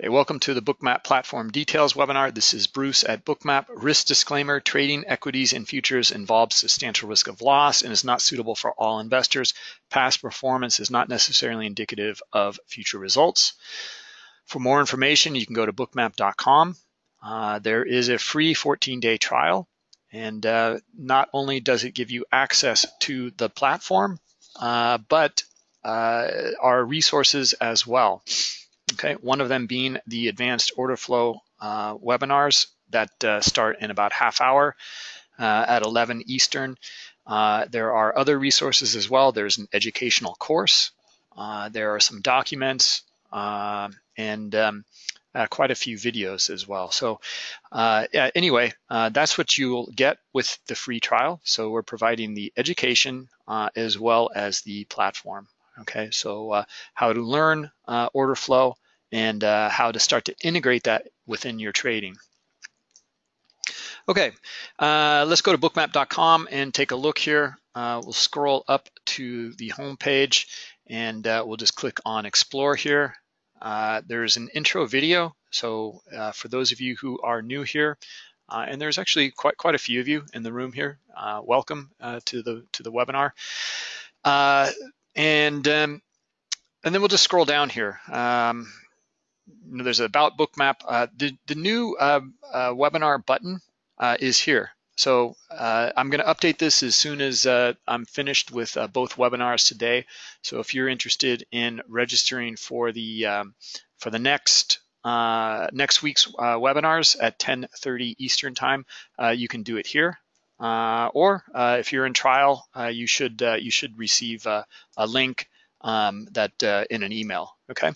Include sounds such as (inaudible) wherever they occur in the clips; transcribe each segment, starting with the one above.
Okay, welcome to the Bookmap Platform Details webinar. This is Bruce at Bookmap. Risk disclaimer, trading equities and futures involves substantial risk of loss and is not suitable for all investors. Past performance is not necessarily indicative of future results. For more information, you can go to bookmap.com. Uh, there is a free 14-day trial, and uh, not only does it give you access to the platform, uh, but uh, our resources as well. Okay, one of them being the advanced order flow uh, webinars that uh, start in about half hour uh, at 11 Eastern. Uh, there are other resources as well. There's an educational course. Uh, there are some documents uh, and um, quite a few videos as well. So yeah, anyway, that's what you'll get with the free trial. So we're providing the education as well as the platform. Okay, so uh, how to learn uh, order flow and uh, how to start to integrate that within your trading. Okay, uh, let's go to bookmap.com and take a look here. Uh, we'll scroll up to the home page and uh, we'll just click on explore here. there's an intro video. So for those of you who are new here, and there's actually quite quite a few of you in the room here. welcome to the to the webinar. And um, and then we'll just scroll down here. Um, there's about bookmap. Uh, the, the new uh, uh, webinar button uh, is here. So uh, I'm going to update this as soon as uh, I'm finished with both webinars today. So if you're interested in registering for the um, for the next next week's webinars at 10:30 Eastern time, you can do it here. Uh, or uh, if you're in trial, uh, you should you should receive a link um, that in an email. Okay.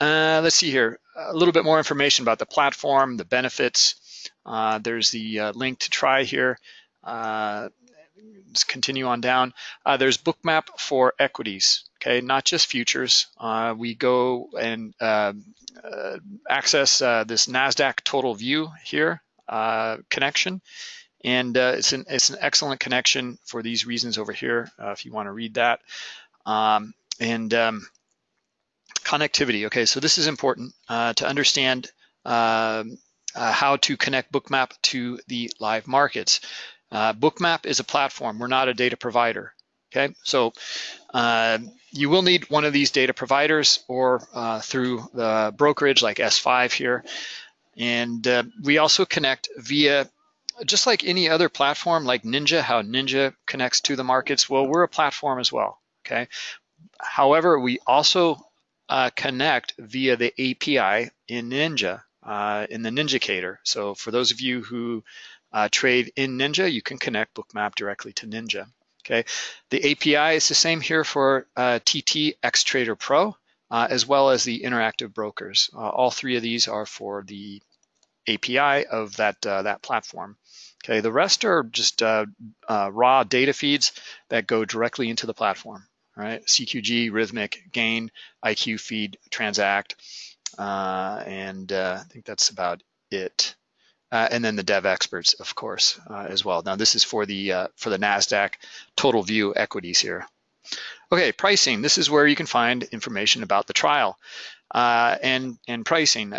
let's see here. A little bit more information about the platform, the benefits. there's the link to try here. let's continue on down. there's Bookmap for equities. Okay, not just futures. we go and um, access this Nasdaq Total View here connection and uh, it's, an, it's an excellent connection for these reasons over here, uh, if you want to read that. Um, and um, connectivity, okay, so this is important uh, to understand um, uh, how to connect Bookmap to the live markets. Uh, Bookmap is a platform, we're not a data provider, okay? So uh, you will need one of these data providers or through the brokerage like S5 here. And we also connect via just like any other platform like Ninja, how Ninja connects to the markets, well, we're a platform as well, okay? However, we also uh, connect via the API in Ninja, uh, in the Ninjacator. So for those of you who uh, trade in Ninja, you can connect Bookmap directly to Ninja, okay? The API is the same here for uh, TT Xtrader Pro, uh, as well as the interactive brokers. Uh, all three of these are for the API of that, that platform. Okay, the rest are just uh, uh, raw data feeds that go directly into the platform, right? CQG, Rithmic, Gain, IQ feed, Transact, uh, and uh, I think that's about it. Uh, and then the Devexperts, of course, uh, as well. Now this is for the for the Nasdaq total view equities here. Okay, pricing. This is where you can find information about the trial and and pricing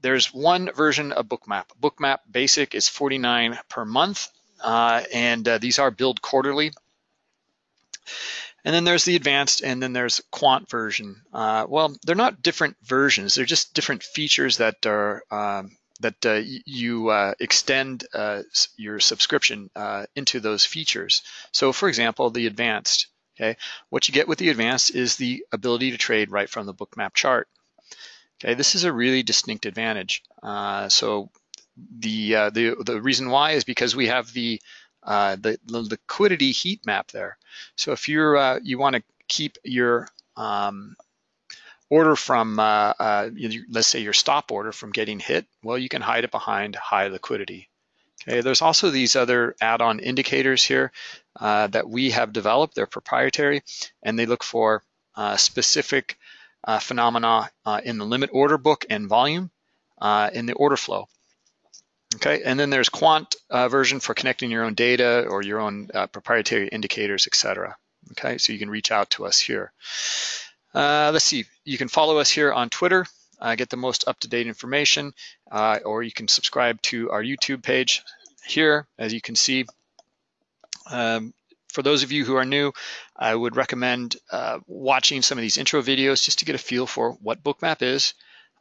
there's one version of Bookmap. Bookmap Basic is 49 per month, uh, and uh, these are billed quarterly. And then there's the advanced, and then there's quant version. Uh, well, they're not different versions; they're just different features that are um, that uh, you uh, extend uh, your subscription into those features. So, for example, the advanced. Okay, what you get with the advanced is the ability to trade right from the Bookmap chart. Okay, this is a really distinct advantage. Uh, so the, uh, the the reason why is because we have the uh, the, the, liquidity heat map there. So if you're uh, you want to keep your um, order from uh, uh, let's say your stop order from getting hit, well you can hide it behind high liquidity. Okay, there's also these other add-on indicators here that we have developed. They're proprietary and they look for specific uh, phenomena uh, in the limit order book and volume uh, in the order flow. Okay, and then there's quant uh, version for connecting your own data or your own uh, proprietary indicators, etc. Okay, so you can reach out to us here. Uh, let's see, you can follow us here on Twitter. uh, get the most up-to-date information, uh, or you can subscribe to our YouTube page here, as you can see. Um, for those of you who are new, I would recommend uh, watching some of these intro videos just to get a feel for what Bookmap is.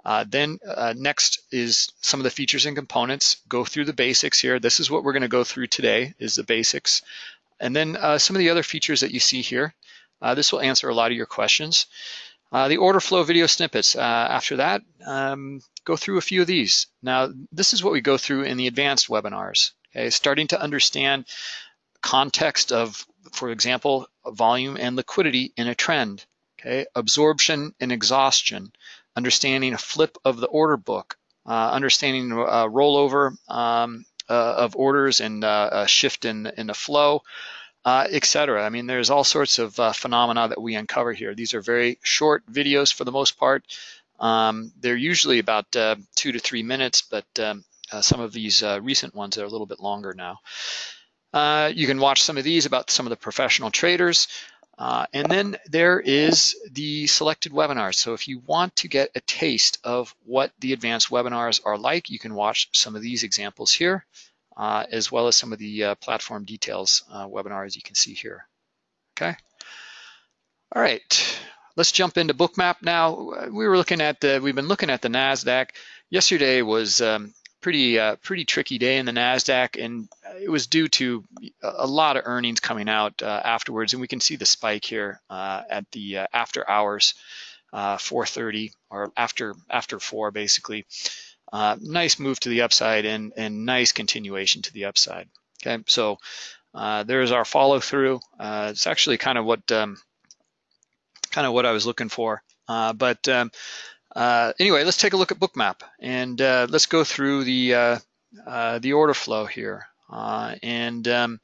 Uh, then uh, next is some of the features and components. Go through the basics here. This is what we're going to go through today is the basics. And then uh, some of the other features that you see here. Uh, this will answer a lot of your questions. Uh, the order flow video snippets. After that, um, go through a few of these. Now, this is what we go through in the advanced webinars. Okay, starting to understand context of, for example, volume and liquidity in a trend. Okay, absorption and exhaustion, understanding a flip of the order book, uh, understanding uh, rollover um, uh, of orders and uh, a shift in, in the flow, etc. I mean, there's all sorts of phenomena that we uncover here. These are very short videos for the most part. Um, they're usually about two to three minutes, but um, some of these recent ones are a little bit longer now. You can watch some of these about some of the professional traders. Uh, and then there is the selected webinars. So if you want to get a taste of what the advanced webinars are like, you can watch some of these examples here, uh, as well as some of the uh, platform details uh, webinars you can see here. Okay. All right, let's jump into Bookmap now. We were looking at the, we've been looking at the NASDAQ. Yesterday was um, pretty uh, pretty tricky day in the Nasdaq, and it was due to a lot of earnings coming out uh, afterwards, and we can see the spike here uh, at the uh, after hours, uh, 4:30 or after after four basically. Uh, nice move to the upside and and nice continuation to the upside. Okay, so there's our follow through. it's actually kind of what um, kind of what I was looking for, but. Um, uh, anyway, let's take a look at Bookmap and uh, let's go through the uh, uh the order flow here. Uh, and um,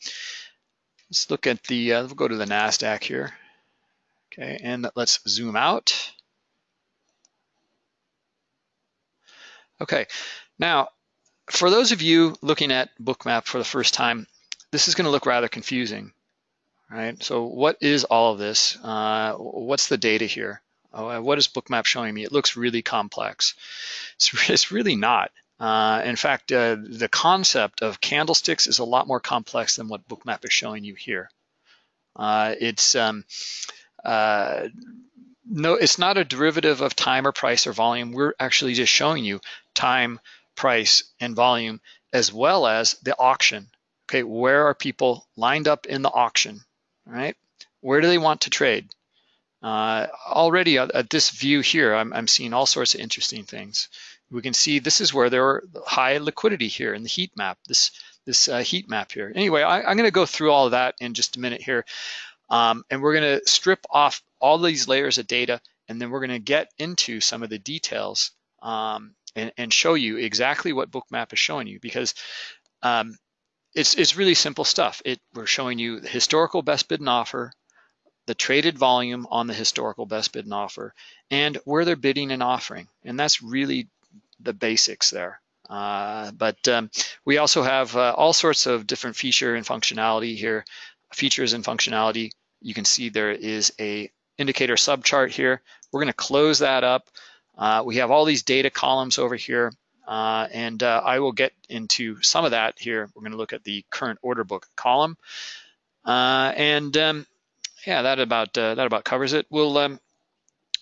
let's look at the, uh, we'll go to the NASDAQ here. Okay, and let's zoom out. Okay, now for those of you looking at Bookmap for the first time, this is going to look rather confusing, right? So what is all of this? what's the data here? Oh, what is Bookmap showing me? It looks really complex. It's, (laughs) it's really not. Uh, in fact, uh, the concept of candlesticks is a lot more complex than what Bookmap is showing you here. Uh, it's um, uh, no, it's not a derivative of time or price or volume. We're actually just showing you time, price, and volume, as well as the auction. Okay, where are people lined up in the auction? Right? Where do they want to trade? Uh, already at, at, this view here, I'm, I'm, seeing all sorts of interesting things. We can see this is where there are high liquidity here in the heat map, this, this uh, heat map here. Anyway, I, am gonna go through all of that in just a minute here. Um, and we're gonna strip off all these layers of data and then we're gonna get into some of the details um, and, and, show you exactly what Bookmap is showing you because um, it's, it's really simple stuff. It, we're showing you the historical best bid and offer, the traded volume on the historical best bid and offer, and where they're bidding and offering. And that's really the basics there. Uh, but um, we also have uh, all sorts of different feature and functionality here, features and functionality. You can see there is a indicator subchart here. We're gonna close that up. Uh, we have all these data columns over here, uh, and uh, I will get into some of that here. We're gonna look at the current order book column. Uh, and um, yeah, that about uh, that about covers it. We'll um,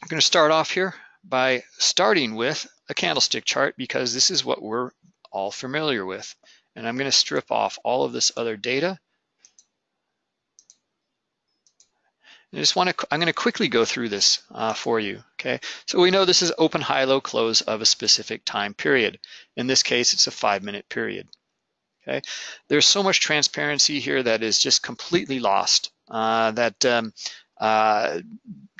I'm going to start off here by starting with a candlestick chart because this is what we're all familiar with. And I'm going to strip off all of this other data. I just want to, I'm going to quickly go through this uh, for you, okay? So we know this is open, high, low, close of a specific time period. In this case, it's a five minute period, okay? There's so much transparency here that is just completely lost uh, that um, uh,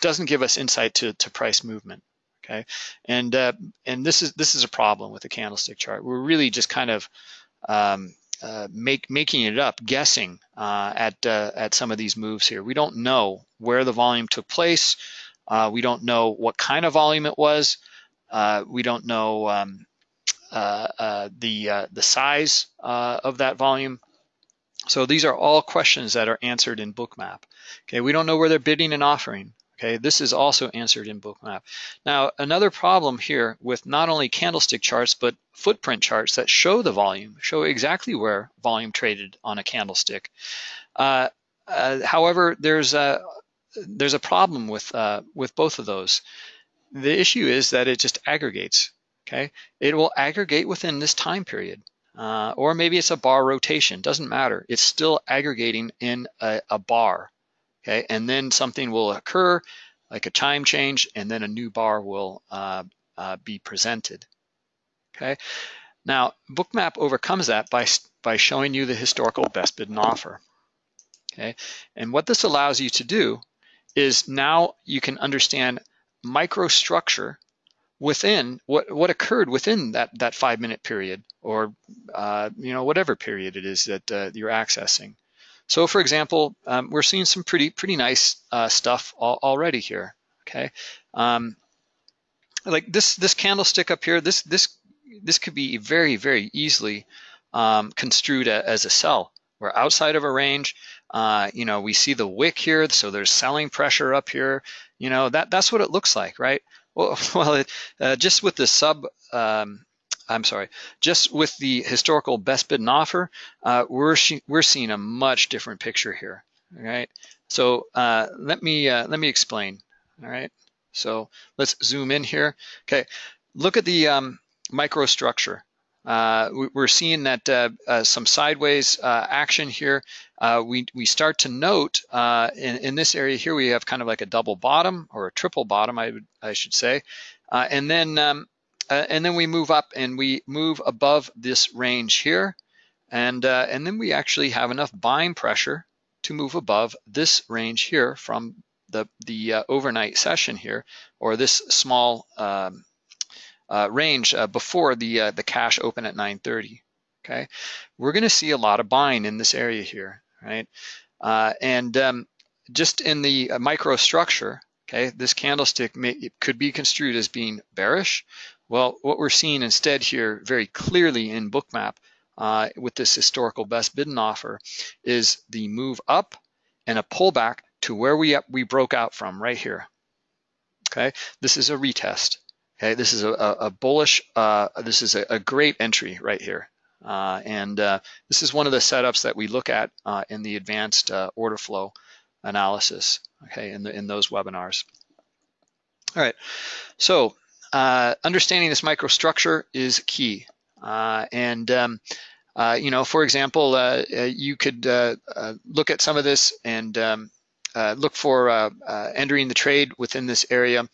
doesn't give us insight to, to price movement. Okay, and uh, and this is this is a problem with the candlestick chart. We're really just kind of um, uh, make making it up, guessing uh, at uh, at some of these moves here. We don't know where the volume took place. we don't know what kind of volume it was. we don't know um, the the size of that volume. So these are all questions that are answered in Bookmap. Okay, we don't know where they're bidding and offering. Okay, this is also answered in Bookmap. Now, another problem here with not only candlestick charts, but footprint charts that show the volume, show exactly where volume traded on a candlestick. Uh, uh, however, there's a, there's a problem with, uh, with both of those. The issue is that it just aggregates, okay? It will aggregate within this time period. Uh, or maybe it's a bar rotation, doesn't matter. It's still aggregating in a, a bar, okay? And then something will occur, like a time change, and then a new bar will uh, uh, be presented, okay? Now, Bookmap overcomes that by, by showing you the historical best bid and offer, okay? And what this allows you to do is now you can understand microstructure within what, what occurred within that, that five minute period or uh, you know whatever period it is that uh, you're accessing. So for example, um, we're seeing some pretty pretty nice uh, stuff al already here. Okay, um, like this this candlestick up here, this this this could be very very easily um, construed a, as a sell. We're outside of a range. Uh, you know, we see the wick here, so there's selling pressure up here. You know, that that's what it looks like, right? (laughs) Well, it, uh, just with the sub um, I'm sorry, just with the historical best bid and offer, uh, we're we're seeing a much different picture here. All right, so uh, let me uh, let me explain. All right, so let's zoom in here. Okay, look at the um, microstructure. Uh, we're seeing that uh, uh, some sideways action here. We we start to note in in this area here we have kind of like a double bottom or a triple bottom, I would I should say, and then um, uh, and then we move up and we move above this range here. And, uh, and then we actually have enough buying pressure to move above this range here from the, the uh, overnight session here, or this small um, uh, range uh, before the, uh, the cash open at 930, okay? We're gonna see a lot of buying in this area here, right? and um, just in the microstructure, okay, this candlestick may, could be construed as being bearish, well, what we're seeing instead here very clearly in Bookmap uh, with this historical best bid and offer is the move up and a pullback to where we, we broke out from right here. Okay, this is a retest. Okay, this is a, a bullish, uh, this is a, a, great entry right here. Uh, and uh, this is one of the setups that we look at uh, in the advanced order flow analysis, okay, in, the, in those webinars. All right, so understanding this microstructure is key. And um, uh, you know, for example, uh, you could uh, look at some of this and um, look for entering the trade within this area,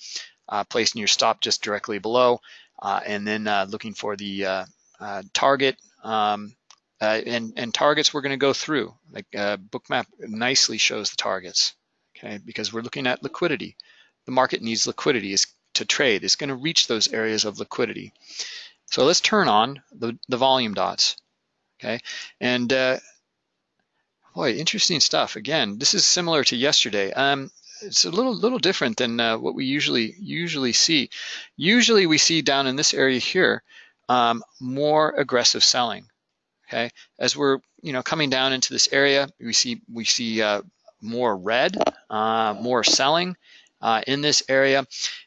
placing your stop just directly below, and then looking for the target. Um, and, and targets we're going to go through. Like Bookmap nicely shows the targets, okay? Because we're looking at liquidity. The market needs liquidity. It's to trade It's going to reach those areas of liquidity. So let's turn on the, the volume dots, okay? And uh, boy, interesting stuff. Again, this is similar to yesterday. Um, it's a little little different than uh, what we usually usually see. Usually we see down in this area here um, more aggressive selling. Okay, as we're you know coming down into this area, we see we see uh, more red, uh, more selling, uh, in this area.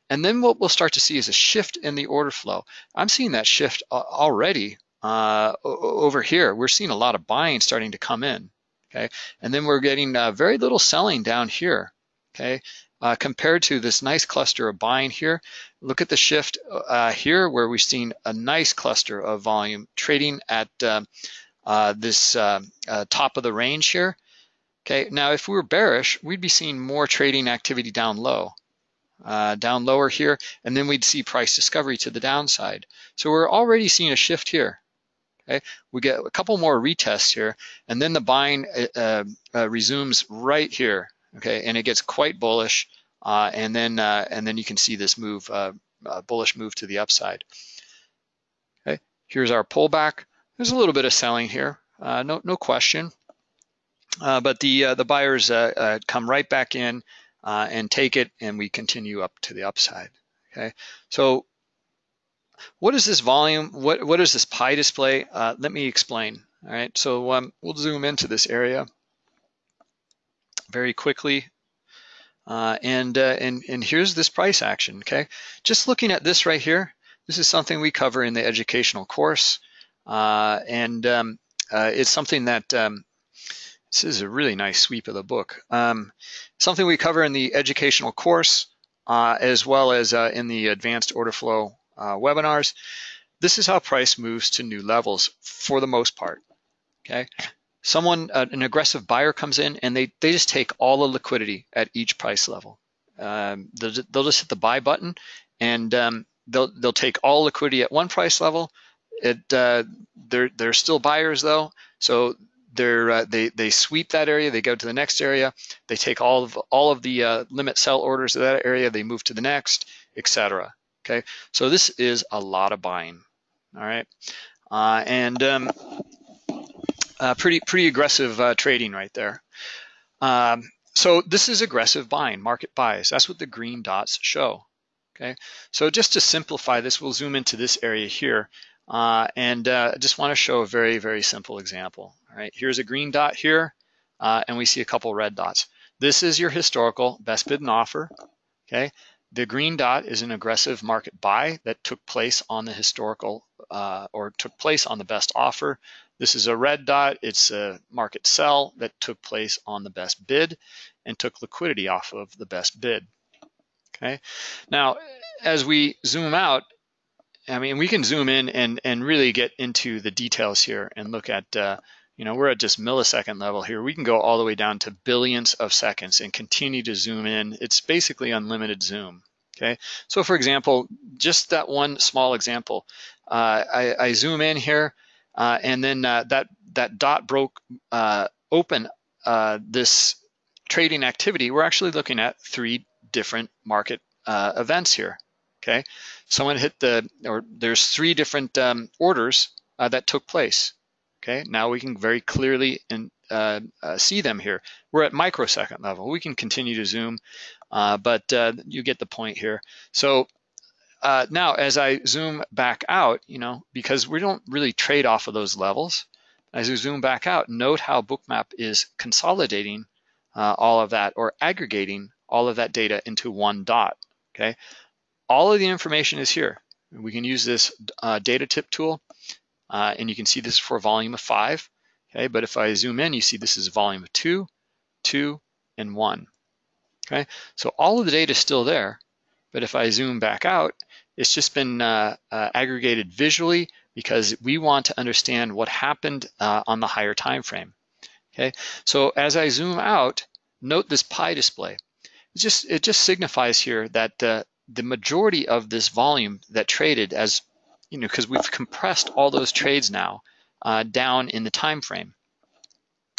And then what we'll start to see is a shift in the order flow. I'm seeing that shift already uh, over here. We're seeing a lot of buying starting to come in, okay? And then we're getting uh, very little selling down here, okay? Uh, compared to this nice cluster of buying here, look at the shift uh, here where we've seen a nice cluster of volume trading at uh, uh, this top of the range here. Okay, now if we were bearish, we'd be seeing more trading activity down low, uh, down lower here, and then we'd see price discovery to the downside. So we're already seeing a shift here. Okay, we get a couple more retests here, and then the buying uh, uh, resumes right here. Okay, and it gets quite bullish, uh, and then uh, and then you can see this move, uh, bullish move to the upside. Okay, here's our pullback. There's a little bit of selling here, no no question. Uh, but the uh, the buyers uh, come right back in and take it, and we continue up to the upside. Okay, so what is this volume? What what is this pie display? let me explain. All right, so um, we'll zoom into this area very quickly. Uh, and, uh, and, and here's this price action, okay? Just looking at this right here, this is something we cover in the educational course. Uh, and um, uh, it's something that, um, this is a really nice sweep of the book. Um, something we cover in the educational course, uh, as well as uh, in the advanced order flow webinars. This is how price moves to new levels for the most part, okay? Someone, uh, an aggressive buyer comes in and they, they just take all the liquidity at each price level. Um, they'll, they'll, just hit the buy button and um, they'll, they'll take all liquidity at one price level. It, uh, they're, they're still buyers though. So they're, uh, they, they sweep that area, they go to the next area, they take all of, all of the uh, limit sell orders of that area, they move to the next, etc. Okay, so this is a lot of buying, all right? Uh, and um, uh, pretty pretty aggressive uh, trading right there. Um, so this is aggressive buying, market buys. That's what the green dots show. Okay, so just to simplify this, we'll zoom into this area here, uh, and uh, I just want to show a very very simple example. All right, here's a green dot here, uh, and we see a couple red dots. This is your historical best bid and offer. Okay, the green dot is an aggressive market buy that took place on the historical uh, or took place on the best offer. This is a red dot. It's a market sell that took place on the best bid and took liquidity off of the best bid. Okay. Now, as we zoom out, I mean, we can zoom in and, and really get into the details here and look at, uh, you know, we're at just millisecond level here. We can go all the way down to billions of seconds and continue to zoom in. It's basically unlimited zoom. Okay. So for example, just that one small example, uh, I, I zoom in here uh, and then uh, that, that dot broke uh, open this trading activity. We're actually looking at three different market events here, okay? Someone hit the, or there's three different um, orders that took place, okay? Now we can very clearly in, uh, uh, see them here. We're at microsecond level. We can continue to zoom, uh, but you get the point here. So uh, now, as I zoom back out, you know, because we don't really trade off of those levels, as we zoom back out, note how Bookmap is consolidating uh, all of that or aggregating all of that data into one dot, okay? All of the information is here. We can use this uh, data tip tool, uh, and you can see this is for volume of five, okay? But if I zoom in, you see this is volume of two, two, and one, okay? So all of the data is still there, but if I zoom back out, it's just been uh, uh, aggregated visually because we want to understand what happened uh, on the higher time frame. Okay, so as I zoom out, note this pie display. It just it just signifies here that uh, the majority of this volume that traded as you know because we've compressed all those trades now uh, down in the time frame.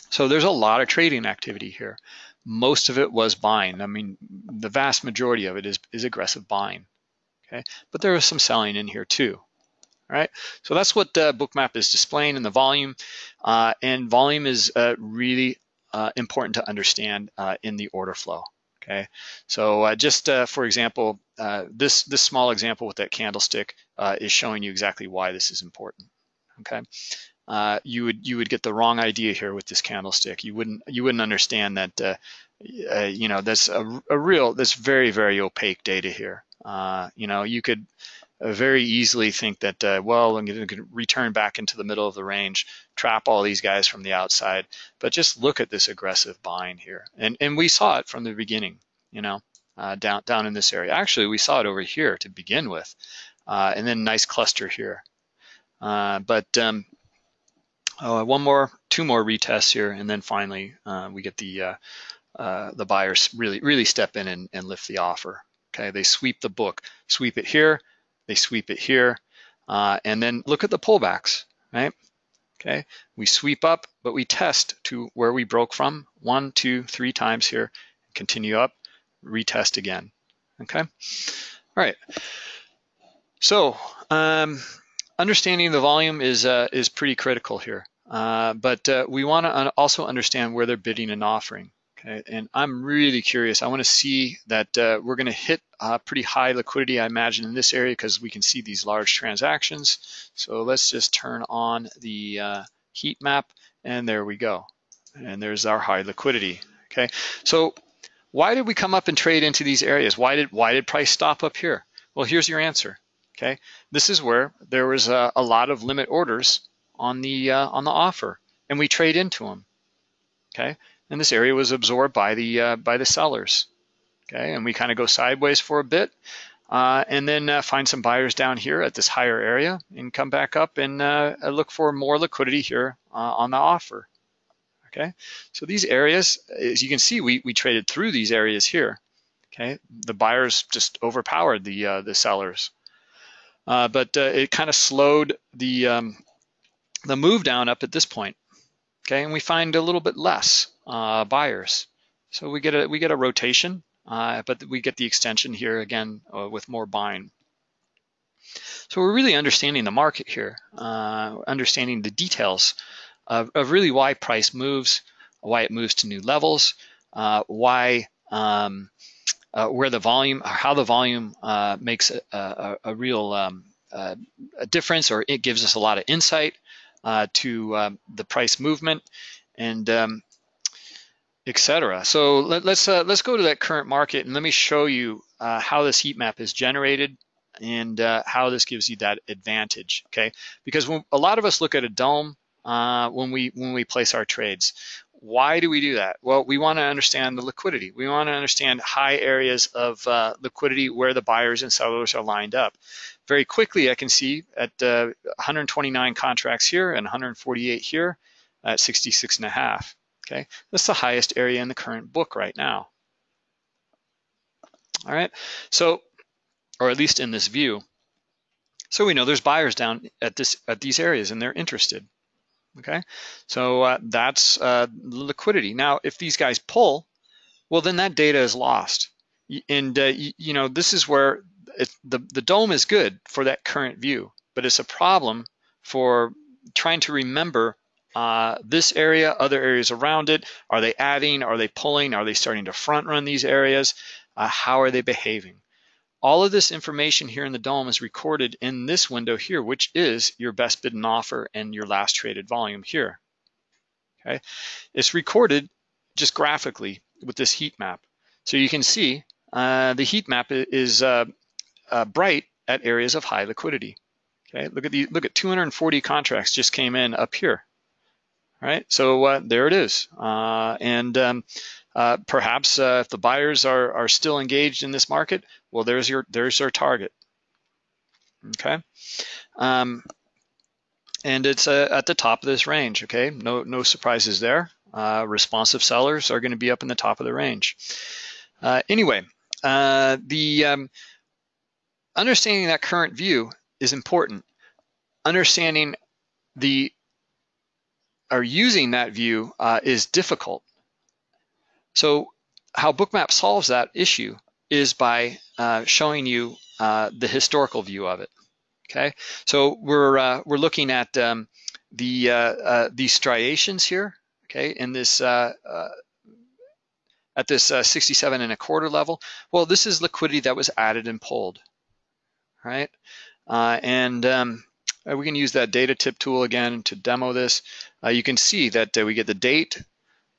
So there's a lot of trading activity here. Most of it was buying. I mean, the vast majority of it is, is aggressive buying okay? But there is some selling in here too, all right? So that's what uh, Bookmap is displaying in the volume, uh, and volume is uh, really uh, important to understand uh, in the order flow, okay? So uh, just for example, this, this small example with that candlestick is showing you exactly why this is important, okay? You would you would get the wrong idea here with this candlestick. You wouldn't you wouldn't understand that uh, you know that's a, a real that's very very opaque data here. Uh, you know, you could uh, very easily think that, uh, well, I'm going to return back into the middle of the range, trap all these guys from the outside. But just look at this aggressive buying here. And, and we saw it from the beginning, you know, uh, down, down in this area. Actually, we saw it over here to begin with. Uh, and then nice cluster here. Uh, but um, oh, one more, two more retests here. And then finally, we get the, the buyers really, really step in and, and lift the offer. Okay, they sweep the book, sweep it here, they sweep it here, uh, and then look at the pullbacks, right? Okay, we sweep up, but we test to where we broke from, one, two, three times here, continue up, retest again, okay? All right, so um, understanding the volume is, uh, is pretty critical here, uh, but uh, we wanna also understand where they're bidding and offering. Okay, and I'm really curious. I want to see that uh, we're going to hit uh, pretty high liquidity, I imagine, in this area because we can see these large transactions. So let's just turn on the uh, heat map, and there we go. And there's our high liquidity. Okay, so why did we come up and trade into these areas? Why did why did price stop up here? Well, here's your answer. Okay, this is where there was a, a lot of limit orders on the uh, on the offer, and we trade into them. Okay, and this area was absorbed by the uh, by the sellers. Okay, and we kind of go sideways for a bit, uh, and then uh, find some buyers down here at this higher area, and come back up and uh, look for more liquidity here uh, on the offer. Okay, so these areas, as you can see, we we traded through these areas here. Okay, the buyers just overpowered the uh, the sellers, but it kind of slowed the um, the move down up at this point. Okay, and we find a little bit less uh, buyers. So we get a we get a rotation, uh, but we get the extension here again uh, with more buying. So we're really understanding the market here, uh, understanding the details of, of, really why price moves, why it moves to new levels, uh, why um, uh, where the volume, how the volume makes a, a, a real um, a difference, or it gives us a lot of insight to um, the price movement and um, etc. So let, us uh, let's go to that current market and let me show you uh, how this heat map is generated and uh, how this gives you that advantage. Okay, because when, a lot of us look at a DOM uh, when we when we place our trades. Why do we do that? Well, we want to understand the liquidity. We want to understand high areas of uh, liquidity where the buyers and sellers are lined up very quickly, I can see at uh, 129 contracts here and 148 here at 66 and a half. Okay, that's the highest area in the current book right now. All right, so, or at least in this view. So we know there's buyers down at this at these areas and they're interested. Okay, so uh, that's uh, liquidity. Now, if these guys pull, well, then that data is lost. And uh, you know this is where it, the, the DOM is good for that current view, but it's a problem for trying to remember uh, this area, other areas around it. Are they adding? Are they pulling? Are they starting to front run these areas? Uh, how are they behaving? All of this information here in the DOM is recorded in this window here, which is your best bid and offer and your last traded volume here. Okay, It's recorded just graphically with this heat map. So you can see uh, the heat map is uh, uh, bright at areas of high liquidity. Okay, look at the look at 240 contracts just came in up here. Right, so uh, there it is, uh, and um, uh, perhaps uh, if the buyers are are still engaged in this market, well, there's your there's their target. Okay, um, and it's uh, at the top of this range. Okay, no no surprises there. responsive sellers are going to be up in the top of the range. anyway, the um, understanding that current view is important. Understanding the or using that view uh, is difficult. So how Bookmap solves that issue is by uh, showing you uh, the historical view of it. Okay, so we're uh, we're looking at um, the uh, uh, these striations here. Okay, in this at this 67 and a quarter level. Well, this is liquidity that was added and pulled right? And um, we can use that data tip tool again to demo this. Uh, you can see that uh, we get the date,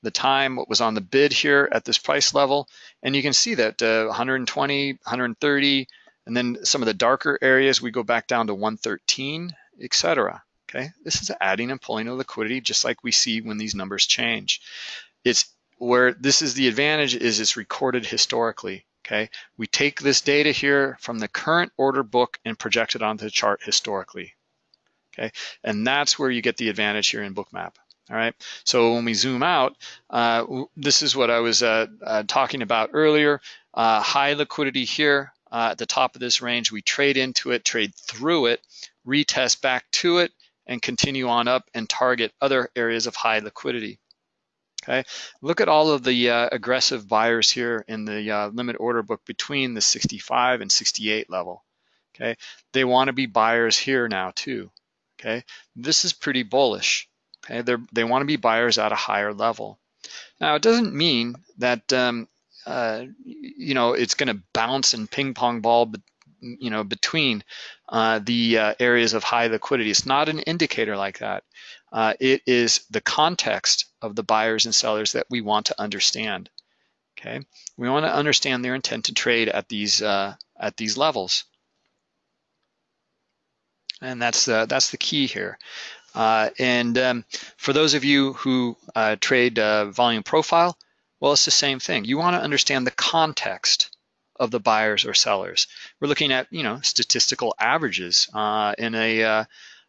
the time, what was on the bid here at this price level, and you can see that uh, 120, 130, and then some of the darker areas, we go back down to 113, etc. Okay, this is adding and pulling of liquidity just like we see when these numbers change. It's where this is the advantage is it's recorded historically okay? We take this data here from the current order book and project it onto the chart historically, okay? And that's where you get the advantage here in Bookmap. All right, so when we zoom out, uh, this is what I was uh, uh, talking about earlier. Uh, high liquidity here uh, at the top of this range. We trade into it, trade through it, retest back to it, and continue on up and target other areas of high liquidity. Okay, look at all of the uh, aggressive buyers here in the limit order book between the 65 and 68 level. Okay, they want to be buyers here now too. Okay, this is pretty bullish. Okay, they they want to be buyers at a higher level. Now it doesn't mean that um, uh, you know it's going to bounce and ping pong ball, you know, between uh, the uh, areas of high liquidity. It's not an indicator like that. Uh, it is the context of the buyers and sellers that we want to understand. Okay, we want to understand their intent to trade at these uh, at these levels, and that's the that's the key here. Uh, and um, for those of you who uh, trade uh, volume profile, well, it's the same thing. You want to understand the context of the buyers or sellers. We're looking at you know statistical averages uh, in a uh,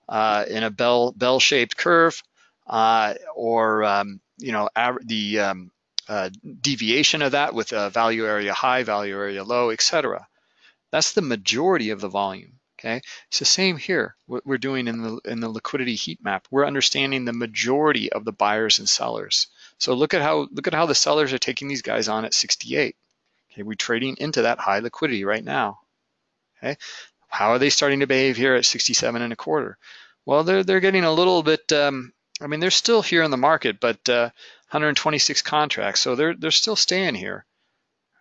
uh, in a bell bell shaped curve, or um, you know the um, deviation of that with a value area high, value area low, etc. That's the majority of the volume. Okay, it's the same here. What we're doing in the in the liquidity heat map, we're understanding the majority of the buyers and sellers. So look at how look at how the sellers are taking these guys on at 68. Okay, we're trading into that high liquidity right now. Okay, how are they starting to behave here at 67 and a quarter? Well, they're they're getting a little bit. Um, I mean, they're still here in the market, but uh, 126 contracts, so they're they're still staying here,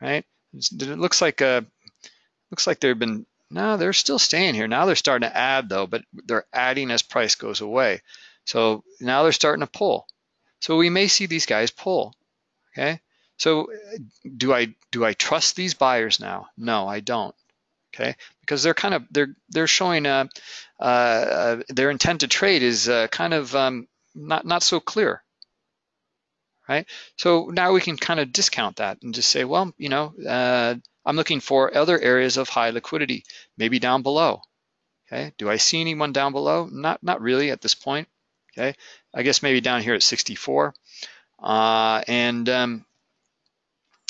right? It looks like uh, looks like they've been no, they're still staying here. Now they're starting to add though, but they're adding as price goes away. So now they're starting to pull. So we may see these guys pull, okay? So do I do I trust these buyers now? No, I don't, okay? Because they're kind of they're they're showing uh, uh, their intent to trade is uh, kind of um, not not so clear, right? So now we can kind of discount that and just say, well, you know, uh, I'm looking for other areas of high liquidity, maybe down below. Okay, do I see anyone down below? Not, not really at this point. Okay, I guess maybe down here at 64. Uh, and, um,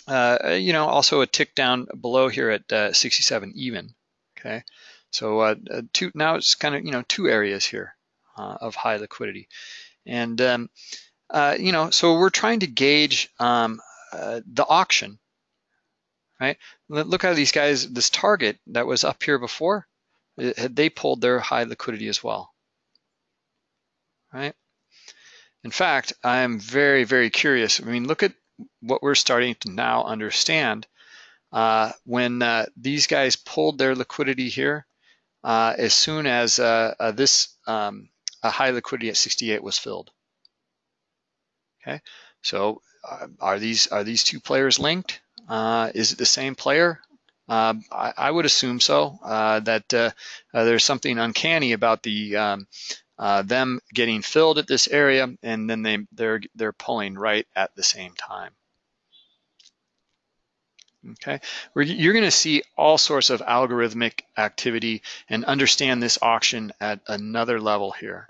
uh, you know, also a tick down below here at uh, 67 even. Okay, so uh, uh, two, now it's kind of, you know, two areas here uh, of high liquidity. And, um, you know, so we're trying to gauge um, the auction right? Look how these guys, this target that was up here before, they pulled their high liquidity as well, right? In fact, I'm very, very curious. I mean, look at what we're starting to now understand. Uh, when uh, these guys pulled their liquidity here, uh, as soon as uh, uh, this um, a high liquidity at 68 was filled. Okay, so uh, are these are these two players linked? Uh, is it the same player? Uh, I, I, would assume so. Uh, that uh, uh, there's something uncanny about the um, uh, them getting filled at this area, and then they they're they're pulling right at the same time. Okay, you're going to see all sorts of algorithmic activity and understand this auction at another level here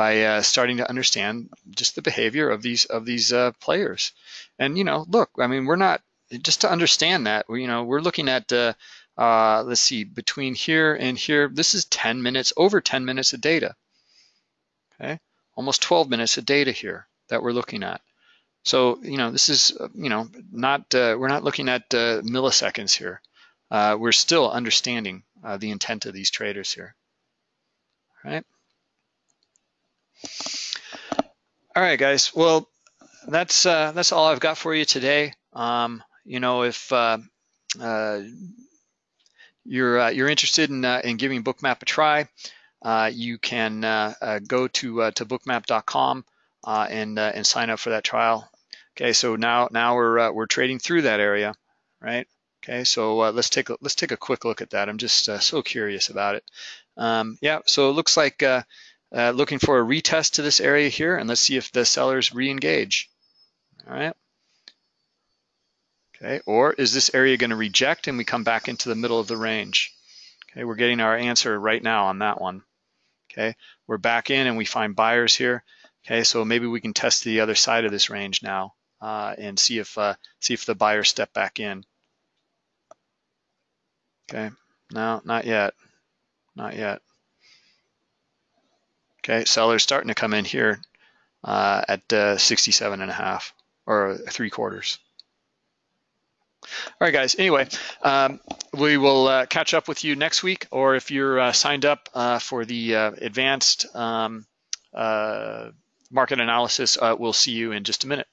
by uh, starting to understand just the behavior of these of these uh, players. And you know, look, I mean, we're not just to understand that. You know, we're looking at uh, uh let's see, between here and here. This is 10 minutes, over 10 minutes of data. Okay, almost 12 minutes of data here that we're looking at. So you know, this is you know not uh, we're not looking at uh, milliseconds here. we're still understanding the intent of these traders here. All right. All right, guys. Well, that's uh, that's all I've got for you today. Um, you know, if uh, uh, you're uh, you're interested in uh, in giving Bookmap a try, uh, you can go to to bookmap.com and and sign up for that trial. Okay, so now now we're we're trading through that area, right? Okay, so let's take a, let's take a quick look at that. I'm just so curious about it. Um, yeah, so it looks like uh, looking for a retest to this area here, and let's see if the sellers re-engage. All right. Okay, or is this area going to reject and we come back into the middle of the range? Okay, we're getting our answer right now on that one. Okay, we're back in and we find buyers here. Okay, so maybe we can test the other side of this range now uh, and see if uh, see if the buyers step back in. Okay, no, not yet, not yet. Okay, sellers starting to come in here uh, at uh, 67 and a half or three quarters. All right, guys. Anyway, um, we will uh, catch up with you next week, or if you're uh, signed up uh, for the uh, advanced um, market analysis, we'll see you in just a minute.